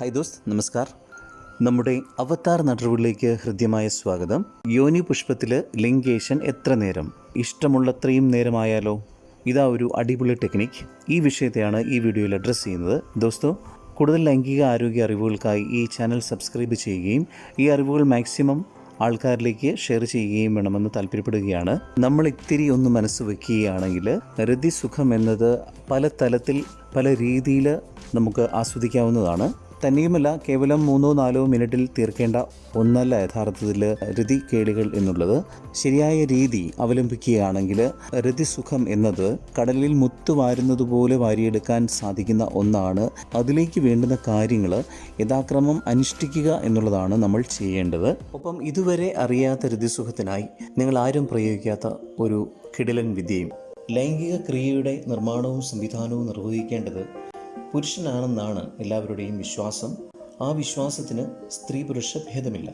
Hi those നമസ്കാർ. നമ്മുടെ അവതാർ നടുവിലേക്ക് ഹൃദ്യമായ സ്വാഗതം. യോനി പുഷ്പത്തിൽ ലിംഗേഷൻ എത്ര നേരം? ഇഷ്ടമുള്ളത്രയും നേരമായാലോ? ഇതാ ഒരു അടിപൊളി ടെക്നിക്. ഈ വിഷയത്തെയാണ് ഈ വീഡിയോയിൽ അഡ്രസ്സ് ചെയ്യുന്നത്. ദോസ്തോ കൂടുതൽ ലൈംഗിക ആരോഗ്യ അറിവുകൾക്കായി ഈ ചാനൽ സബ്സ്ക്രൈബ് ചെയ്യുകയും ഈ അറിവുകൾ മാക്സിമം ആൾക്കാരിലേക്ക് ഷെയർ ചെയ്യുകയും വേണമെന്ന് താല്പര്യപ്പെടുകയാണ്. നമ്മൾ ഇത്തിരി ഒന്ന് മനസ്സ് വെക്കുകയാണെങ്കിൽ രതിസുഖം എന്നത് പല തലത്തിൽ പല രീതിയിൽ നമുക്ക് ആസ്വദിക്കാവുന്നതാണ്. തന്നെയുമല്ല കേവലം മൂന്നോ നാലോ മിനിറ്റിൽ തീർക്കേണ്ട ഒന്നല്ല യഥാർത്ഥത്തിൽ രതി കേളികൾ എന്നുള്ളത്. ശരിയായ രീതി അവലംബിക്കുകയാണെങ്കിൽ രതിസുഖം എന്നത് കടലിൽ മുത്തു വാരുന്നത് പോലെ വാരിയെടുക്കാൻ സാധിക്കുന്ന ഒന്നാണ്. അതിലേക്ക് വേണ്ടുന്ന കാര്യങ്ങൾ യഥാക്രമം അനുഷ്ഠിക്കുക എന്നുള്ളതാണ് നമ്മൾ ചെയ്യേണ്ടത്. ഒപ്പം ഇതുവരെ അറിയാത്ത രതിസുഖത്തിനായി നിങ്ങൾ ആരും പ്രയോഗിക്കാത്ത ഒരു കിടിലൻ വിദ്യയും. ലൈംഗിക ക്രിയയുടെ നിർമ്മാണവും സംവിധാനവും നിർവഹിക്കേണ്ടത് പുരുഷനാണെന്നാണ് എല്ലാവരുടെയും വിശ്വാസം. ആ വിശ്വാസത്തിന് സ്ത്രീ പുരുഷ ഭേദമില്ല.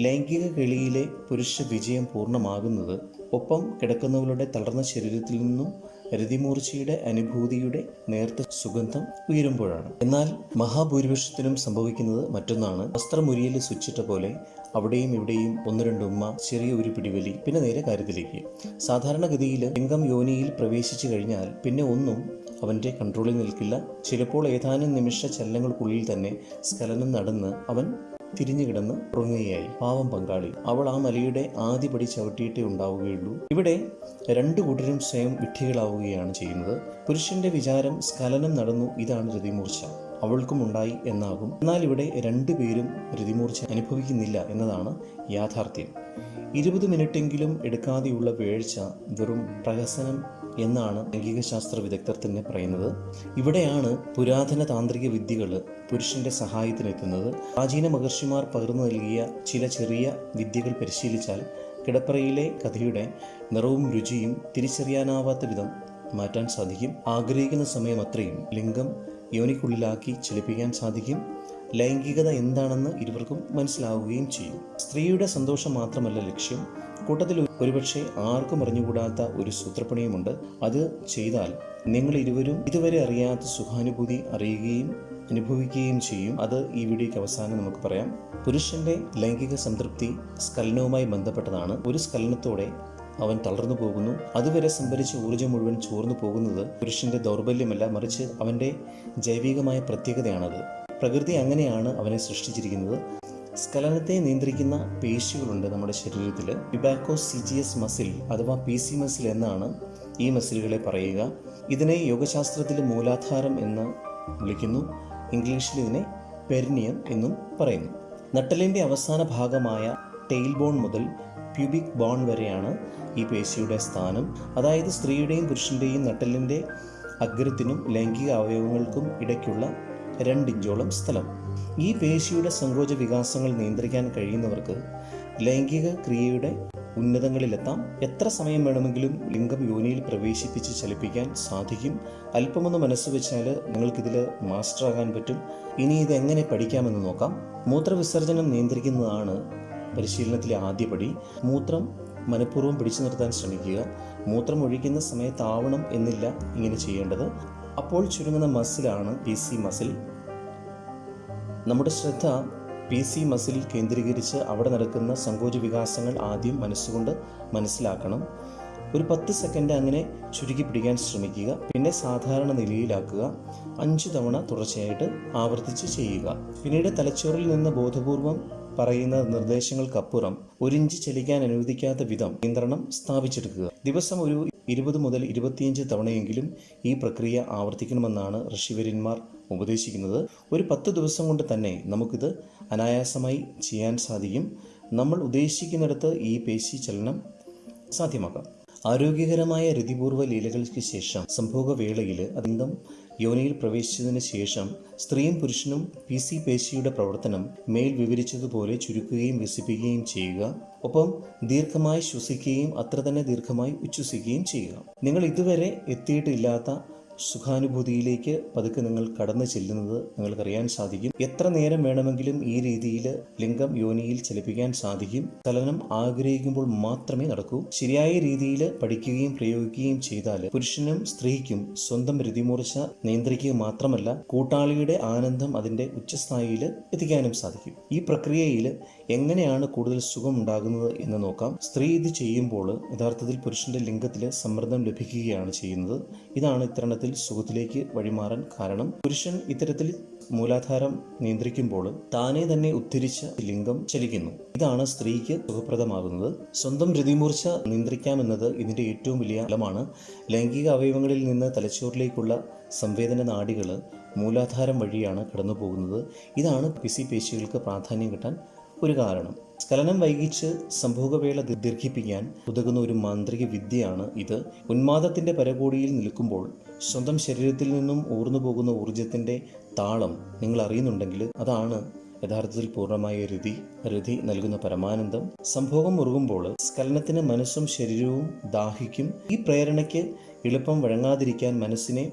ലൈംഗിക കളിയിലെ പുരുഷ വിജയം പൂർണമാകുന്നത് ഒപ്പം കിടക്കുന്നവരുടെ തളർന്ന ശരീരത്തിൽ നിന്നും രതിമൂർച്ചയുടെ അനുഭൂതിയുടെ നേർത്ത സുഗന്ധം ഉയരുമ്പോഴാണ്. എന്നാൽ മഹാഭൂരിപക്ഷത്തിനും സംഭവിക്കുന്നത് മറ്റൊന്നാണ്. വസ്ത്രമുരിയിൽ സ്വിച്ചിട്ട പോലെ അവിടെയും ഇവിടെയും ഒന്ന് രണ്ട് ഉമ്മ ചെറിയ ഒരു പിടിവലി പിന്നെ നേരെ കാര്യത്തിലേക്ക്. സാധാരണഗതിയിൽ ലിംഗം യോനിയിൽ പ്രവേശിച്ചു കഴിഞ്ഞാൽ പിന്നെ ഒന്നും അവന്റെ കൺട്രോളിൽ നിൽക്കില്ല. ചിലപ്പോൾ ഏതാനും നിമിഷ ചലനങ്ങൾക്കുള്ളിൽ തന്നെ സ്കലനം നടന്ന് അവൻ തിരിഞ്ഞു കിടന്ന് ഉറങ്ങുകയായി. പാവം പങ്കാളി. അവൾ ആ മലയുടെ ആദ്യ പടി ചവിട്ടിയിട്ടേ ഉണ്ടാവുകയുള്ളൂ. ഇവിടെ രണ്ടു കൂട്ടരും സ്വയം വിഡ്ഢികളാവുകയാണ് ചെയ്യുന്നത്. പുരുഷന്റെ വിചാരം സ്കലനം നടന്നു ഇതാണ് രതിമൂർച്ച. അവൾക്കും ഉണ്ടായി എന്നാകും. എന്നാൽ ഇവിടെ രണ്ടുപേരും രതിമൂർച്ച അനുഭവിക്കുന്നില്ല എന്നതാണ് യാഥാർത്ഥ്യം. ഇരുപത് മിനിറ്റെങ്കിലും എടുക്കാതെയുള്ള വേഴ്ച വെറും പ്രഹസനം എന്നാണ് ലൈംഗിക ശാസ്ത്ര വിദഗ്ധർ തന്നെ പറയുന്നത്. ഇവിടെയാണ് പുരാതന താന്ത്രിക വിദ്യകൾ പുരുഷന്റെ സഹായത്തിനെത്തുന്നത്. പ്രാചീന മഹർഷിമാർ പകർന്നു നൽകിയ ചില ചെറിയ വിദ്യകൾ പരിശീലിച്ചാൽ കിടപ്പറയിലെ കഥയുടെ നിറവും രുചിയും തിരിച്ചറിയാനാവാത്ത വിധം മാറ്റാൻ സാധിക്കും. ആഗ്രഹിക്കുന്ന സമയം അത്രയും ലിംഗം യോനിക്കുള്ളിലാക്കി ചലിപ്പിക്കാൻ സാധിക്കും. ലൈംഗികത എന്താണെന്ന് ഇരുവർക്കും മനസ്സിലാവുകയും ചെയ്യും. സ്ത്രീയുടെ സന്തോഷം മാത്രമല്ല ലക്ഷ്യം. കൂട്ടത്തിൽ ഒരുപക്ഷെ ആർക്കും അറിഞ്ഞുകൂടാത്ത ഒരു സൂത്രപ്പണിയുമുണ്ട്. അത് ചെയ്താൽ നിങ്ങൾ ഇരുവരും ഇതുവരെ അറിയാത്ത സുഖാനുഭൂതി അറിയുകയും അനുഭവിക്കുകയും ചെയ്യും. അത് ഈ വീഡിയോയ്ക്ക് അവസാനം നമുക്ക് പറയാം. പുരുഷന്റെ ലൈംഗിക സംതൃപ്തി സ്കലനവുമായി ബന്ധപ്പെട്ടതാണ്. ഒരു സ്കലനത്തോടെ അവൻ തളർന്നു പോകുന്നു. അതുവരെ സംഭരിച്ച ഊർജം മുഴുവൻ ചോർന്നു പോകുന്നത് പുരുഷന്റെ ദൗർബല്യമല്ല മറിച്ച് അവന്റെ ജൈവികമായ പ്രത്യേകതയാണത്. പ്രകൃതി അങ്ങനെയാണ് അവനെ സൃഷ്ടിച്ചിരിക്കുന്നത്. സ്ഖലനത്തെ നിയന്ത്രിക്കുന്ന പേശികളുണ്ട് നമ്മുടെ ശരീരത്തിൽ. വിബാക്കോ സി ജി എസ് മസിൽ അഥവാ പി സി മസിൽ എന്നാണ് ഈ മസിലുകളെ പറയുക. ഇതിനെ യോഗശാസ്ത്രത്തിൽ മൂലാധാരം എന്ന് വിളിക്കുന്നു. ഇംഗ്ലീഷിൽ ഇതിനെ പെരിനിയം എന്നും പറയുന്നു. നട്ടലിന്റെ അവസാന ഭാഗമായ ടെയിൽ ബോൺ മുതൽ പ്യൂബിക് ബോൺ വരെയാണ് ഈ പേശിയുടെ സ്ഥാനം. അതായത് സ്ത്രീയുടെയും പുരുഷന്റെയും നട്ടലിന്റെ അഗ്രത്തിനും ലൈംഗിക അവയവങ്ങൾക്കും ഇടയ്ക്കുള്ള രണ്ടിഞ്ചോളം സ്ഥലം. ഈ പേശിയുടെ സങ്കോച വികാസങ്ങൾ നിയന്ത്രിക്കാൻ കഴിയുന്നവർക്ക് ലൈംഗിക ക്രിയയുടെ ഉന്നതങ്ങളിലെത്താം. എത്ര സമയം വേണമെങ്കിലും ലിംഗം യോനിയിൽ പ്രവേശിപ്പിച്ച് ചലിപ്പിക്കാൻ സാധിക്കും. അല്പമൊന്ന് മനസ്സ് വെച്ചാൽ നിങ്ങൾക്കിതിൽ മാസ്റ്റർ ആകാൻ പറ്റും. ഇനി ഇത് എങ്ങനെ പഠിക്കാമെന്ന് നോക്കാം. മൂത്രവിസർജനം നിയന്ത്രിക്കുന്നതാണ് പരിശീലനത്തിലെ ആദ്യപടി മൂത്രം മനഃപൂർവം പിടിച്ചു നിർത്താൻ ശ്രമിക്കുക. മൂത്രം ഒഴിക്കുന്ന സമയത്താവണം എന്നില്ല ഇങ്ങനെ ചെയ്യേണ്ടത്. അപ്പോൾ ചുരുങ്ങുന്ന മസിലാണ് പി സി മസിൽ നമ്മുടെ ശ്രദ്ധ പി സി മസിലിൽ കേന്ദ്രീകരിച്ച് അവിടെ നടക്കുന്ന സങ്കോച വികാസങ്ങൾ ആദ്യം മനസ്സുകൊണ്ട് മനസ്സിലാക്കണം. ഒരു പത്ത് സെക്കൻഡ് അങ്ങനെ ചുരുക്കി പിടിക്കാൻ ശ്രമിക്കുക പിന്നെ സാധാരണ നിലയിലാക്കുക അഞ്ച് തവണ തുടർച്ചയായിട്ട് ആവർത്തിച്ച് ചെയ്യുക. പിന്നീട് തലച്ചോറിൽ നിന്ന് ബോധപൂർവം പറയുന്ന നിർദ്ദേശങ്ങൾക്കപ്പുറം ഒരിഞ്ച് ചലിക്കാൻ അനുവദിക്കാത്ത വിധം നിയന്ത്രണം സ്ഥാപിച്ചെടുക്കുക. ദിവസം ഒരു ഇരുപത് മുതൽ ഇരുപത്തിയഞ്ച് തവണയെങ്കിലും ഈ പ്രക്രിയ ആവർത്തിക്കണമെന്നാണ് ഋഷിവര്യന്മാർ ഉപദേശിക്കുന്നത്. ഒരു പത്ത് ദിവസം കൊണ്ട് തന്നെ നമുക്കിത് അനായാസമായി ചെയ്യാൻ സാധിക്കും. നമ്മൾ ഉദ്ദേശിക്കുന്നിടത്ത് ഈ പേശി ചലനം സാധ്യമാക്കാം. ആരോഗ്യകരമായ രതിപൂർവ ലീലകൾക്ക് ശേഷം സംഭോഗവേളയിൽ അതിന്തം യോനിയിൽ പ്രവേശിച്ചതിന് ശേഷം സ്ത്രീയും പുരുഷനും പി സി പേശിയുടെ പ്രവർത്തനം മേൽ വിവരിച്ചതുപോലെ ചുരുക്കുകയും വികസിപ്പിക്കുകയും ചെയ്യുക. ഒപ്പം ദീർഘമായി ശ്വസിക്കുകയും അത്ര തന്നെ ദീർഘമായി ഉച്ഛ്വസിക്കുകയും ചെയ്യുക. നിങ്ങൾ ഇതുവരെ എത്തിയിട്ടില്ലാത്ത സുഖാനുഭൂതിയിലേക്ക് പതുക്കെ നിങ്ങൾ കടന്നു ചെല്ലുന്നത് നിങ്ങൾക്കറിയാൻ സാധിക്കും. എത്ര നേരം വേണമെങ്കിലും ഈ രീതിയിൽ ലിംഗം യോനിയിൽ ചലിപ്പിക്കാൻ സാധിക്കും. ചലനം ആഗ്രഹിക്കുമ്പോൾ മാത്രമേ നടക്കൂ. ശരിയായ രീതിയിൽ പഠിക്കുകയും പ്രയോഗിക്കുകയും ചെയ്താൽ പുരുഷനും സ്ത്രീക്കും സ്വന്തം രതിമൂർച്ച നിയന്ത്രിക്കുക മാത്രമല്ല കൂട്ടാളിയുടെ ആനന്ദം അതിന്റെ ഉച്ചസ്ഥായിയിൽ എത്തിക്കാനും സാധിക്കും. ഈ പ്രക്രിയയിൽ എങ്ങനെയാണ് കൂടുതൽ സുഖം ഉണ്ടാകുന്നത് എന്ന് നോക്കാം. സ്ത്രീ ഇത് ചെയ്യുമ്പോൾ യഥാർത്ഥത്തിൽ പുരുഷന്റെ ലിംഗത്തിൽ സമ്മർദ്ദം ലഭിക്കുകയാണ് ചെയ്യുന്നത്. ഇതാണ് ഇത്തരണത്തിൽ സുഖത്തിലേക്ക് വഴിമാറാൻ കാരണം. പുരുഷൻ ഇത്തരത്തിൽ മൂലാധാരം നിയന്ത്രിക്കുമ്പോൾ താനെ തന്നെ ഉദ്ധരിച്ച ലിംഗം ചലിക്കുന്നു. ഇതാണ് സ്ത്രീക്ക് സുഖപ്രദമാകുന്നത്. സ്വന്തം രതിമൂർച്ച നിയന്ത്രിക്കാമെന്നത് ഇതിന്റെ ഏറ്റവും വലിയ ഫലമാണ്. ലൈംഗിക അവയവങ്ങളിൽ നിന്ന് തലച്ചോറിലേക്കുള്ള സംവേദന നാഡികൾ മൂലാധാരം വഴിയാണ് കടന്നു പോകുന്നത് ഇതാണ് പിസി പേശികൾക്ക് പ്രാധാന്യം കിട്ടാൻ ഒരു കാരണം. സ്ഖലനം വൈകിച്ച് സംഭോഗവേള ദീർഘിപ്പിക്കാൻ ഉതകുന്ന ഒരു മാന്ത്രിക വിദ്യയാണ് ഇത്. ഉന്മാദത്തിന്റെ പരകോടിയിൽ നിൽക്കുമ്പോൾ സ്വന്തം ശരീരത്തിൽ നിന്നും ഊർന്നു പോകുന്ന താളം നിങ്ങൾ അറിയുന്നുണ്ടെങ്കിൽ അതാണ് യഥാർത്ഥത്തിൽ പൂർണമായ രതി രതി നൽകുന്ന പരമാനന്ദം. സംഭോഗം മുറുകുമ്പോൾ സ്ഖലനത്തിന് മനസ്സും ശരീരവും ദാഹിക്കും. ഈ പ്രേരണയ്ക്ക് എളുപ്പം വഴങ്ങാതിരിക്കാൻ മനസ്സിനെ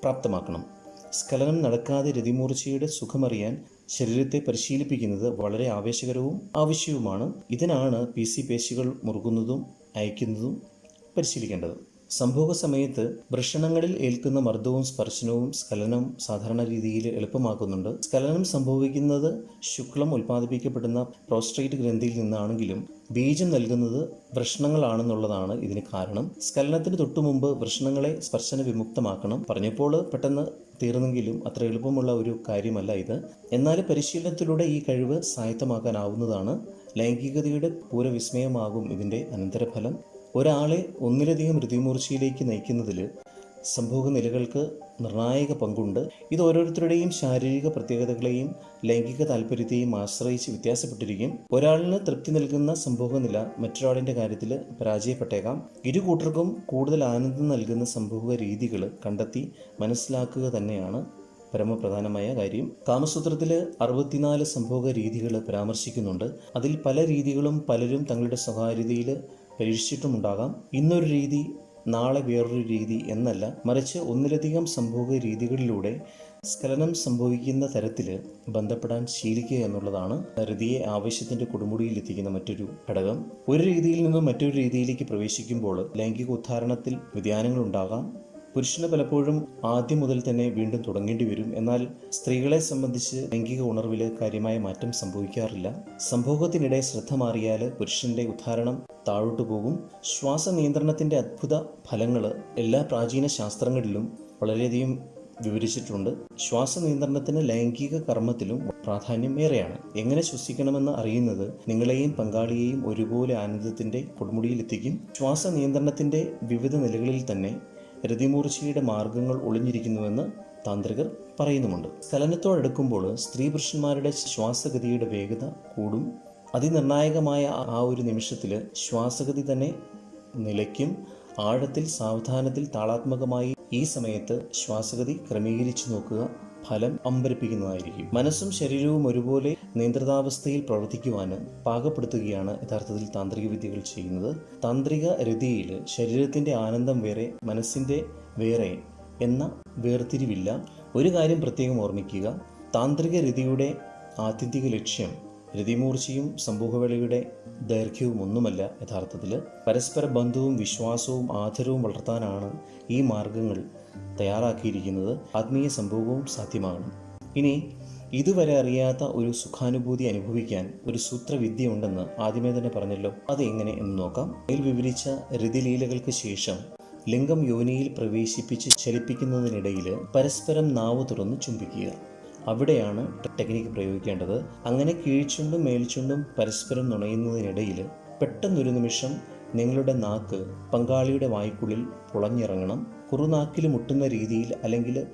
പ്രാപ്തമാക്കണം. സ്ഖലനം നടക്കാതെ രതിമൂർച്ചയുടെ സുഖമറിയാൻ ശരീരത്തെ പരിശീലിപ്പിക്കുന്നത് വളരെ ആവേശകരവും ആവശ്യവുമാണ്. ഇതിനാണ് പി സി പേശികൾ മുറുകുന്നതും അയക്കുന്നതും പരിശീലിക്കേണ്ടത്. സംഭോഗ സമയത്ത് വൃഷണങ്ങളിൽ ഏൽക്കുന്ന മർദ്ദവും സ്പർശനവും സ്ഖലനം സാധാരണ രീതിയിൽ എളുപ്പമാക്കുന്നുണ്ട്. സ്കലനം സംഭവിക്കുന്നത് ശുക്ലം ഉൽപ്പാദിപ്പിക്കപ്പെടുന്ന പ്രോസ്ട്രേറ്റ് ഗ്രന്ഥിയിൽ നിന്നാണെങ്കിലും ബീജം നൽകുന്നത് വൃഷണങ്ങളാണെന്നുള്ളതാണ് ഇതിന് കാരണം. സ്ഖലനത്തിന് തൊട്ടു മുമ്പ് വൃഷണങ്ങളെ സ്പർശന വിമുക്തമാക്കണം പറഞ്ഞപ്പോൾ പെട്ടെന്ന് തീർന്നെങ്കിലും അത്ര എളുപ്പമുള്ള ഒരു കാര്യമല്ല ഇത്. എന്നാൽ പരിശീലനത്തിലൂടെ ഈ കഴിവ് സ്വായത്തമാക്കാനാവുന്നതാണ് ലൈംഗികതയുടെ പൂരവിസ്മയമാകും ഇതിന്റെ അനന്തരഫലം. ഒരാളെ ഒന്നിലധികം ഋതിമൂർച്ചയിലേക്ക് നയിക്കുന്നതിൽ സംഭോഗ നിലകൾക്ക് നിർണായക പങ്കുണ്ട്. ഇത് ഓരോരുത്തരുടെയും ശാരീരിക പ്രത്യേകതകളെയും ലൈംഗിക താല്പര്യത്തെയും ആശ്രയിച്ച് വ്യത്യാസപ്പെട്ടിരിക്കും. ഒരാളിന് തൃപ്തി നൽകുന്ന സംഭോഗ നില മറ്റൊരാളിന്റെ കാര്യത്തിൽ പരാജയപ്പെട്ടേക്കാം. ഇരു കൂട്ടർക്കും കൂടുതൽ ആനന്ദം നൽകുന്ന സംഭോഗ രീതികൾ കണ്ടെത്തി മനസ്സിലാക്കുക തന്നെയാണ് പരമപ്രധാനമായ കാര്യം. കാമസൂത്രത്തിൽ അറുപത്തിനാല് സംഭോഗ രീതികൾ പരാമർശിക്കുന്നുണ്ട്. അതിൽ പല രീതികളും പലരും തങ്ങളുടെ സ്വകാര്യതയിൽ പരീക്ഷിച്ചിട്ടുമുണ്ടാകാം. ഇന്നൊരു രീതി നാളെ വേറൊരു രീതി എന്നല്ല മറിച്ച് ഒന്നിലധികം സംഭോഗ രീതികളിലൂടെ സ്ഖലനം സംഭവിക്കുന്ന തരത്തിൽ ബന്ധപ്പെടാൻ ശീലിക്കുക എന്നുള്ളതാണ് ഹൃതിയെ ആവശ്യത്തിന്റെ കൊടുമുടിയിൽ എത്തിക്കുന്ന മറ്റൊരു ഘടകം. ഒരു രീതിയിൽ നിന്നും മറ്റൊരു രീതിയിലേക്ക് പ്രവേശിക്കുമ്പോൾ ലൈംഗിക ഉദ്ധാരണത്തിൽ വ്യതിയാനങ്ങൾ ഉണ്ടാകാം പുരുഷന് പലപ്പോഴും ആദ്യം മുതൽ തന്നെ വീണ്ടും തുടങ്ങേണ്ടി വരും. എന്നാൽ സ്ത്രീകളെ സംബന്ധിച്ച് ലൈംഗിക ഉണർവിൽ കാര്യമായ മാറ്റം സംഭവിക്കാറില്ല. സംഭോഗത്തിനിടെ ശ്രദ്ധ മാറിയാൽ പുരുഷന്റെ ഉദ്ധാരണം താഴോട്ടു പോകും. ശ്വാസ നിയന്ത്രണത്തിന്റെ അത്ഭുത ഫലങ്ങൾ എല്ലാ പ്രാചീന ശാസ്ത്രങ്ങളിലും വളരെയധികം വിവരിച്ചിട്ടുണ്ട്. ശ്വാസ നിയന്ത്രണത്തിന് ലൈംഗിക കർമ്മത്തിലും പ്രാധാന്യം ഏറെയാണ്. എങ്ങനെ ശ്വസിക്കണമെന്ന് അറിയുന്നത് നിങ്ങളെയും പങ്കാളിയെയും ഒരുപോലെ ആനന്ദത്തിന്റെ കൊടുമുടിയിലെത്തിക്കും. ശ്വാസ നിയന്ത്രണത്തിന്റെ വിവിധ നിലകളിൽ തന്നെ രതിമൂർച്ചയുടെ മാർഗങ്ങൾ ഒളിഞ്ഞിരിക്കുന്നുവെന്ന് താന്ത്രികർ പറയുന്നുമുണ്ട്. ചലനത്തോടടുക്കുമ്പോൾ സ്ത്രീ പുരുഷന്മാരുടെ ശ്വാസഗതിയുടെ വേഗത കൂടും. അതിനിർണായകമായ ആ ഒരു നിമിഷത്തിൽ ശ്വാസഗതി തന്നെ നിലയ്ക്കും. ആഴത്തിൽ സാവധാനത്തിൽ താളാത്മകമായി ഈ സമയത്ത് ശ്വാസഗതി ക്രമീകരിച്ചു നോക്കുക. ഫലം അമ്പരിപ്പിക്കുന്നതായിരിക്കും. മനസ്സും ശരീരവും ഒരുപോലെ നിയന്ത്രിതാവസ്ഥയിൽ പ്രവർത്തിക്കുവാന് പാകപ്പെടുത്തുകയാണ് യഥാർത്ഥത്തിൽ താന്ത്രിക വിദ്യകൾ ചെയ്യുന്നത്. താന്ത്രിക രതിയിൽ ശരീരത്തിന്റെ ആനന്ദം വേറെ മനസ്സിന്റെ വേറെ എന്ന വേർതിരിവില്ല. ഒരു കാര്യം പ്രത്യേകം ഓർമ്മിക്കുക. താന്ത്രിക രതിയുടെ ആത്യന്തിക ലക്ഷ്യം രതിമൂർച്ചയും സമൂഹവേളയുടെ ദൈർഘ്യവും ഒന്നുമല്ല യഥാർത്ഥത്തിൽ. പരസ്പര ബന്ധവും വിശ്വാസവും ആദരവും വളർത്താനാണ് ഈ മാർഗങ്ങൾ തയ്യാറാക്കിയിരിക്കുന്നത്. ആത്മീയ സംഭവവും സാധ്യമാകണം ഇനി ഇതുവരെ അറിയാത്ത ഒരു സുഖാനുഭൂതി അനുഭവിക്കാൻ ഒരു സൂത്രവിദ്യ ഉണ്ടെന്ന് ആദ്യമേ തന്നെ പറഞ്ഞല്ലോ. അത് എങ്ങനെ എന്ന് നോക്കാം. അതിൽ വിവരിച്ച രതിലീലകൾക്ക് ശേഷം ലിംഗം യോനിയിൽ പ്രവേശിപ്പിച്ച് ചലിപ്പിക്കുന്നതിനിടയിൽ പരസ്പരം നാവ് തുറന്ന് ചുംബിക്കുക. അവിടെയാണ് ടെക്നിക്ക് പ്രയോഗിക്കേണ്ടത്. അങ്ങനെ കീഴ്ച്ചുണ്ടും മേൽച്ചുണ്ടും പരസ്പരം നുണയുന്നതിനിടയിൽ പെട്ടെന്നൊരു നിമിഷം നിങ്ങളുടെ നാക്ക് പങ്കാളിയുടെ വായ്ക്കുള്ളിൽ പുളഞ്ഞിറങ്ങണം. കുറുനാക്കിൽ മുട്ടുന്ന രീതിയിൽ അല്ലെങ്കിൽ